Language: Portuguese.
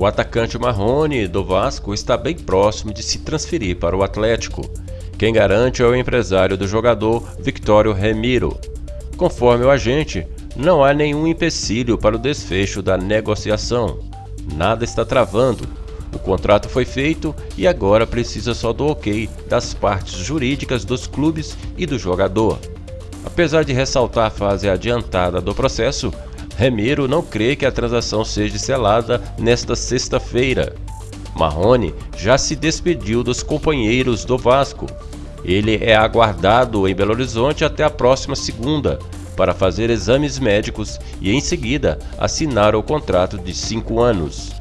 O atacante Marrone do Vasco está bem próximo de se transferir para o Atlético. Quem garante é o empresário do jogador, Victório Remiro. Conforme o agente, não há nenhum empecilho para o desfecho da negociação. Nada está travando. Contrato foi feito e agora precisa só do ok das partes jurídicas dos clubes e do jogador. Apesar de ressaltar a fase adiantada do processo, Remiro não crê que a transação seja selada nesta sexta-feira. Marrone já se despediu dos companheiros do Vasco. Ele é aguardado em Belo Horizonte até a próxima segunda para fazer exames médicos e em seguida assinar o contrato de cinco anos.